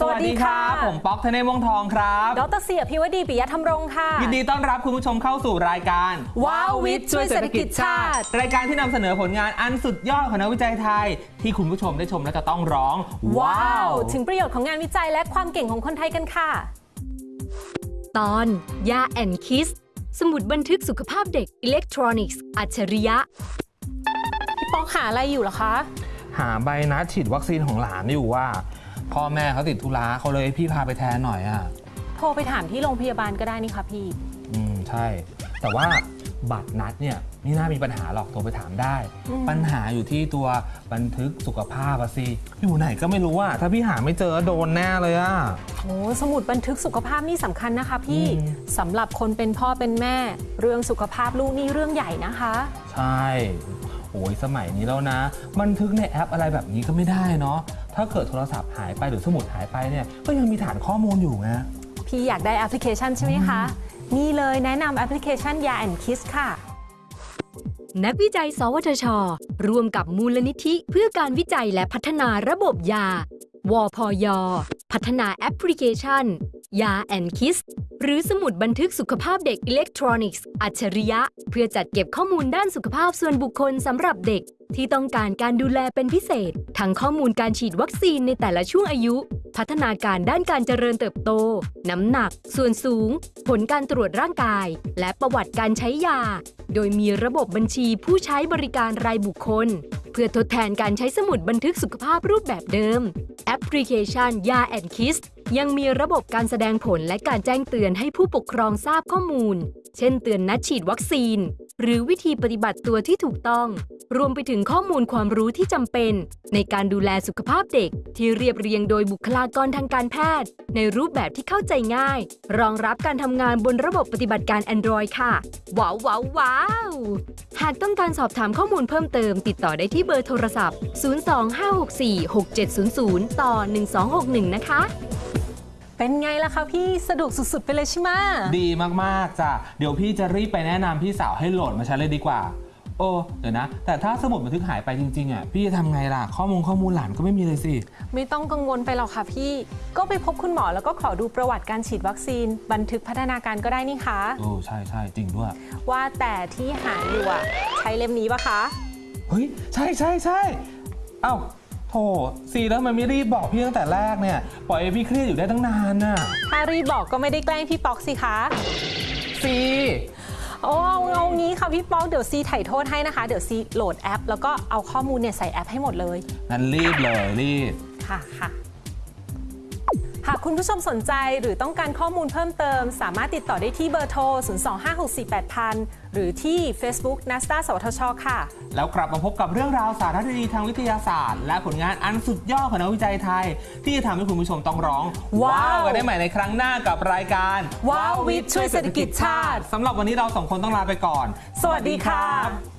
สวัสดีครับผมป๊อกธเนศวงศ์ทองครับบดรเสียพิวดีปิยธรรมรงค์ค่ะ ยินดีต้อนรับคุณผู้ชมเข้าสู่รายการว้าววิทย์ช่วยเศรษฐกิจชาติ รายการที่นำเสนอผลงานอันสุดยอดของนักวิจัยไทย ที่คุณผู้ชมได้ชมแล้วจะต้องร้อง ว้าว ถึงประโยชน์ของงานวิจัยและความเก่งของคนไทยกันค่ะ ตอน Ya and Kids สมุดบันทึกสุขภาพเด็กอิเล็กทรอนิกส์อัจฉริยะ พี่ป๊อกหาอะไรอยู่เหรอคะ หาใบนัดฉีดวัคซีนของหลานอยู่ว่า พ่อแม่เขาติดธุระเขาเลยให้พี่พาไปแทนหน่อยอะ โทรไปถามที่โรงพยาบาลก็ได้นี่คะพี่ อืม ใช่ แต่ว่า บัตรนัดเนี่ยไม่น่ามีปัญหาหรอกโทรไปถามได้อืมปัญหาอยู่ที่ตัวบันทึกสุขภาพอะสิอยู่ไหนก็ไม่รู้อะถ้าพี่หาไม่เจอโดนแน่เลยอะโอ้สมุดบันทึกสุขภาพนี่สำคัญนะคะ พี่อืมสำหรับคนเป็นพ่อเป็นแม่ เรื่องสุขภาพลูกนี่เรื่องใหญ่นะคะ ใช่โอ้ยสมัยนี้แล้วนะ บันทึกในแอปอะไรแบบนี้ก็ไม่ได้เนาะถ้าเกิดโทรศัพท์หายไปหรือสมุดหายไปเนี่ยก็ยังมีฐานข้อมูลอยู่ไงพี่อยากได้แอปพลิเคชันใช่ไหมคะ นี่เลยแนะนำแอปพลิเคชัน Ya and Kids ค่ะ นักวิจัย สวทช ร่วมกับมูลนิธิเพื่อการวิจัยและพัฒนาระบบยา วพย พัฒนาแอปพลิเคชัน Ya and Kids หรือสมุดบันทึกสุขภาพเด็กอิเล็กทรอนิกส์ อัจฉริยะ เพื่อจัดเก็บข้อมูลด้านสุขภาพส่วนบุคคลสำหรับเด็ก ที่ต้องการการดูแลเป็นพิเศษ ทั้งข้อมูลการฉีดวัคซีนในแต่ละช่วงอายุ พัฒนาการด้านการเจริญเติบโต น้ำหนัก ส่วนสูง ผลการตรวจร่างกาย และประวัติการใช้ยา โดยมีระบบบัญชีผู้ใช้บริการรายบุคคล เพื่อทดแทนการใช้สมุดบันทึกสุขภาพรูปแบบเดิม แอปพลิเคชันยาแอนคิสยังมีระบบการแสดงผลและการแจ้งเตือนให้ผู้ปกครองทราบข้อมูล เช่นเตือนนัดฉีดวัคซีน หรือวิธีปฏิบัติตัวที่ถูกต้อง รวมไปถึงข้อมูลความรู้ที่จำเป็น ในการดูแลสุขภาพเด็ก ที่เรียบเรียงโดยบุคลากรทางการแพทย์ ในรูปแบบที่เข้าใจง่าย รองรับการทำงานบนระบบปฏิบัติการ Android ค่ะ ว้าวว้าวว้าวหากต้องการสอบถามข้อมูลเพิ่มเติม ติดต่อได้ที่เบอร์โทรศัพท์ 025646700 ต่อ 1261 นะคะเป็นไงล่ะคะพี่สะดวกสุด ๆ ไปเลยใช่ไหมดีมาก ๆ จ้ะ เดี๋ยวพี่จะรีบไปแนะนำพี่สาวให้โหลดมาใช้เลยดีกว่า โอ้เดี๋ยวนะ แต่ถ้าสมุดบันทึกหายไปจริงๆอะพี่จะทำไงล่ะ ข้อมูลข้อมูลหลานก็ไม่มีเลยสิ ไม่ต้องกังวลไปหรอกค่ะพี่ ก็ไปพบคุณหมอแล้วก็ขอดูประวัติการฉีดวัคซีน บันทึกพัฒนาการก็ได้นี่คะ โอ้ใช่ใช่จริงด้วย ว่าแต่ที่หาอยู่อะใช้เล่มนี้ปะคะ เฮ้ย ใช่ใช่ใช่เอ้าโถซีแล้วมันไม่รีบบอกพี่ตั้งแต่แรกเนี่ย ปล่อยให้พี่เครียดอยู่ได้ตั้งนานน่ะ ถ้ารีบบอกก็ไม่ได้แกล้งพี่ป๊อกสิคะ ค่ะพี่ป๊อกเดี๋ยวซีไถ่โทษให้นะคะ เดี๋ยวซีโหลดแอป แล้วก็เอาข้อมูลเนี่ยใส่แอปให้หมดเลย งั้นรีบเลยรีบ ค่ะค่ะ หากคุณผู้ชมสนใจหรือต้องการข้อมูลเพิ่มเติม สามารถติดต่อได้ที่เบอร์โทร 025648000 หรือที่ Facebook n a s d a สวทช ค่ะ แล้วกลับมาพบกับเรื่องราวสาระดีๆทางวิทยาศาสตร์ และผลงานอันสุดยอดของนักวิจัยไทย ที่จะทำให้คุณผู้ชมต้องร้อง ว้าว กันได้ใหม่ในครั้งหน้ากับรายการว้าววิทย์ช่วยเศรษฐกิจชาติสำหรับวันนี้เราสองคนต้องลาไปก่อน สวัสดีค่ะ